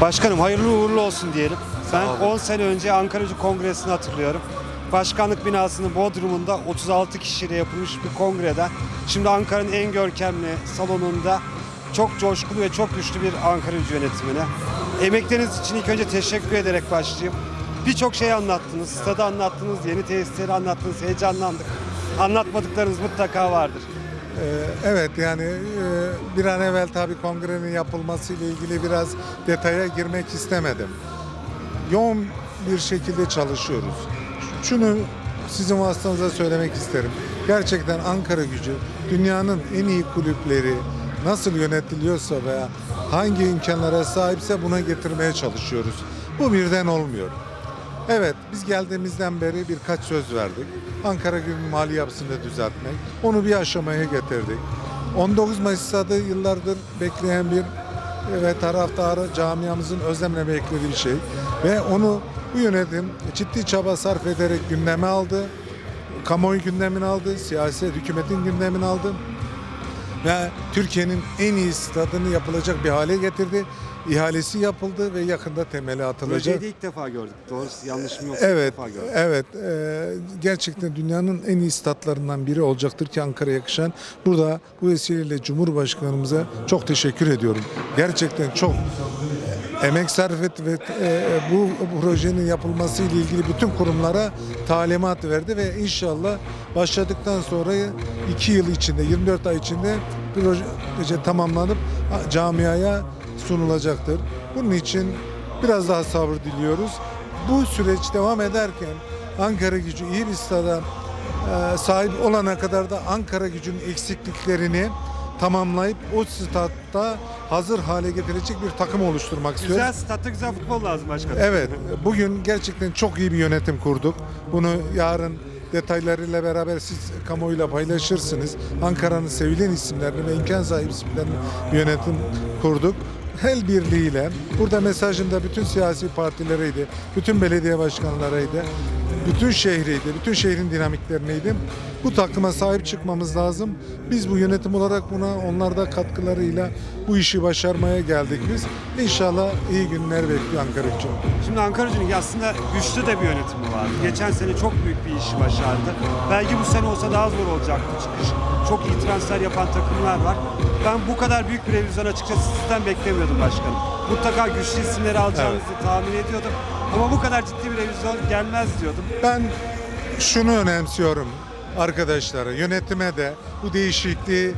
Başkanım hayırlı uğurlu olsun diyelim. Ben olun. 10 sene önce Ankaracı Kongresi'ni hatırlıyorum. Başkanlık binasının Bodrum'unda 36 kişiyle yapılmış bir kongrede. Şimdi Ankara'nın en görkemli salonunda çok coşkulu ve çok güçlü bir Ankaracı yönetimine. Emekleriniz için ilk önce teşekkür ederek başlayayım. Birçok şey anlattınız, stadı anlattınız, yeni tesisleri anlattınız, heyecanlandık. Anlatmadıklarınız mutlaka vardır. Ee, Evet yani e, bir an evvel tabii kongrenin yapılması ile ilgili biraz detaya girmek istemedim. Yoğun bir şekilde çalışıyoruz. Şunu sizin vasıtanıza söylemek isterim. Gerçekten Ankara gücü dünyanın en iyi kulüpleri nasıl yönetiliyorsa veya hangi imkanlara sahipse buna getirmeye çalışıyoruz. Bu birden olmuyor. Evet, biz geldiğimizden beri birkaç söz verdik. Ankara Gücü'nün mali yapısını düzeltmek, onu bir aşamaya getirdik. 19 Mayıs stadı yıllardır bekleyen bir ve taraftarı camiamızın özlemle beklediği bir şey. Ve onu bu yönetim ciddi çaba sarf ederek gündeme aldı. Kamuoyu gündemini aldı, siyaset hükümetin gündemini aldı ve Türkiye'nin en iyi stadını yapılacak bir hale getirdi. İhalesi yapıldı ve yakında temeli atılacak. Projeyi de ilk defa gördük. Doğrusu yanlışım yoksa Evet, ilk defa gördük. evet. e, gerçekten dünyanın en iyi statlarından biri olacaktır ki Ankara'ya yakışan. Burada bu vesileyle Cumhurbaşkanımıza çok teşekkür ediyorum. Gerçekten çok emek sarf etti ve e, bu projenin yapılması ile ilgili bütün kurumlara talimat verdi ve inşallah başladıktan sonra 2 yıl içinde 24 ay içinde proje tamamlanıp camiaya sunulacaktır. Bunun için biraz daha sabır diliyoruz. Bu süreç devam ederken Ankara gücü iyi bir stada e, sahip olana kadar da Ankara gücünün eksikliklerini tamamlayıp o statta hazır hale getirecek bir takım oluşturmak istiyoruz. Güzel statta güzel futbol lazım başkanım. Evet, bugün gerçekten çok iyi bir yönetim kurduk. Bunu yarın detaylarıyla beraber siz kamuoyuyla paylaşırsınız. Ankara'nın sevilen isimlerini ve imkan sahibi isimlerini yönetim kurduk. El birliğiyle, burada mesajım da bütün siyasi partilereydi, bütün belediye başkanlarıydı, bütün şehriydi, bütün şehrin dinamiklerineydi. Bu takıma sahip çıkmamız lazım. Biz bu yönetim olarak buna onlar da katkılarıyla bu işi başarmaya geldik biz. İnşallah iyi günler bekliyor Ankara için. Şimdi Ankara'cının aslında güçlü de bir yönetimi vardı. Geçen sene çok büyük bir işi başardı. Belki bu sene olsa daha zor olacaktı çıkış. Çok iyi transfer yapan takımlar var. Ben bu kadar büyük bir revizyon açıkçası sizden beklemiyordum başkanım. Mutlaka güçlü isimleri alacağınızı tahmin ediyordum. Ama bu kadar ciddi bir revizyon gelmez diyordum. Ben şunu önemsiyorum arkadaşlara, yönetime de bu değişikliği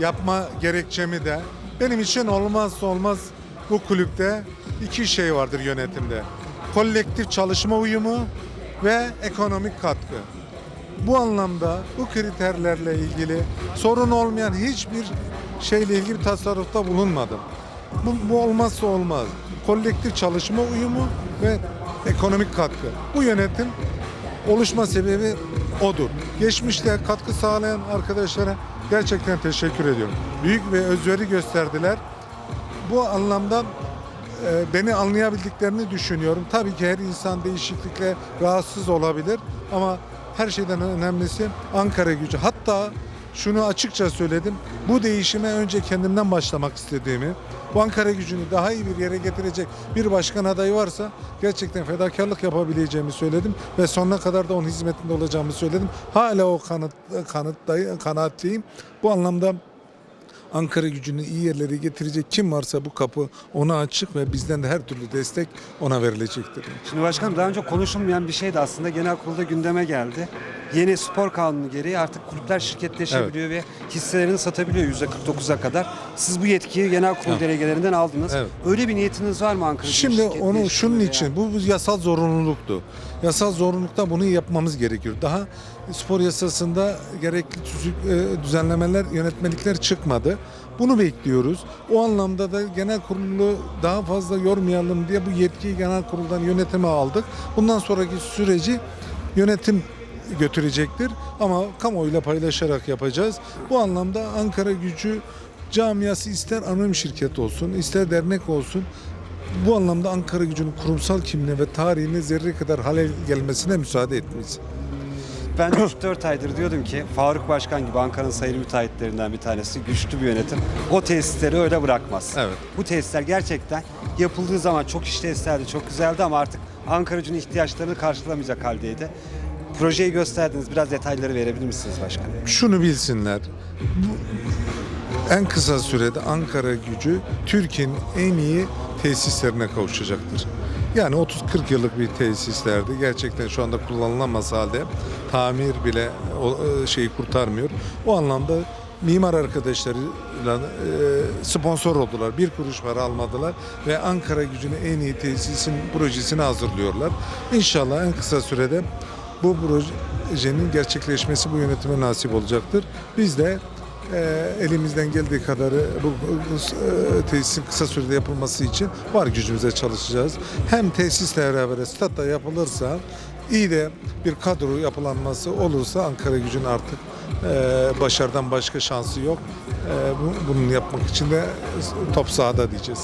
yapma gerekçemi de benim için olmazsa olmaz bu kulüpte iki şey vardır yönetimde. Kolektif çalışma uyumu ve ekonomik katkı. Bu anlamda bu kriterlerle ilgili sorun olmayan hiçbir şeyle ilgili bir tasarrufta bulunmadım. Bu, bu olmazsa olmaz. Kolektif çalışma uyumu ve ekonomik katkı. Bu yönetim oluşma sebebi odur. Geçmişte katkı sağlayan arkadaşlara gerçekten teşekkür ediyorum. Büyük ve özveri gösterdiler. Bu anlamda e, beni anlayabildiklerini düşünüyorum. Tabii ki her insan değişiklikle rahatsız olabilir ama her şeyden önemlisi Ankara gücü. Hatta şunu açıkça söyledim. Bu değişime önce kendimden başlamak istediğimi, bu Ankara gücünü daha iyi bir yere getirecek bir başkan adayı varsa gerçekten fedakarlık yapabileceğimi söyledim ve sonuna kadar da onun hizmetinde olacağımı söyledim. Hala o kanıt, kanıttayım, kanaatliyim. Bu anlamda Ankara gücünü iyi yerlere getirecek kim varsa bu kapı ona açık ve bizden de her türlü destek ona verilecektir. Şimdi başkanım daha önce konuşulmayan bir şey de aslında genel kurulda gündeme geldi. Yeni spor kanunu gereği artık kulüpler şirketleşebiliyor ve hisselerini satabiliyor %49'a kadar. Siz bu yetkiyi genel kurul Evet. delegelerinden aldınız. Evet. Öyle bir niyetiniz var mı Ankara Gücü Şimdi onu şunun için bu, bu yasal zorunluluktu. Yasal zorunlulukta bunu yapmamız gerekiyor. Daha spor yasasında gerekli e, düzenlemeler, yönetmelikler çıkmadı. Bunu bekliyoruz. O anlamda da genel kurulu daha fazla yormayalım diye bu yetkiyi genel kuruldan yönetime aldık. Bundan sonraki süreci yönetim götürecektir ama kamuoyuyla paylaşarak yapacağız. Bu anlamda Ankara gücü camiası ister anonim şirket olsun, ister dernek olsun bu anlamda Ankara gücünün kurumsal kimliğine ve tarihine zerre kadar halel gelmesine müsaade etmeyiz. Ben 3-4 aydır diyordum ki Faruk Başkan gibi Ankara'nın sayılı müteahhitlerinden bir tanesi güçlü bir yönetim. O tesisleri öyle bırakmaz. Evet. Bu tesisler gerçekten yapıldığı zaman çok işlevseldi, çok güzeldi ama artık Ankara gücünün ihtiyaçlarını karşılamayacak haldeydi. Projeyi gösterdiniz. Biraz detayları verebilir misiniz başkanım? Şunu bilsinler. En kısa sürede Ankara gücü Türkiye'nin en iyi tesislerine kavuşacaktır. Yani 30-40 yıllık bir tesislerdi. Gerçekten şu anda kullanılamaz halde tamir bile o e, şeyi kurtarmıyor. O anlamda mimar arkadaşlarıyla e, sponsor oldular. Bir kuruş para almadılar ve Ankara gücüne en iyi tesisin projesini hazırlıyorlar. İnşallah en kısa sürede bu projenin gerçekleşmesi bu yönetime nasip olacaktır. Biz de e, elimizden geldiği kadarı bu, bu e, tesisin kısa sürede yapılması için var gücümüze çalışacağız. Hem tesisle beraber statta yapılırsa iyi de bir kadro yapılanması olursa Ankara gücün artık e, başarıdan başka şansı yok. E, bu- bunun yapmak için de top sahada diyeceğiz.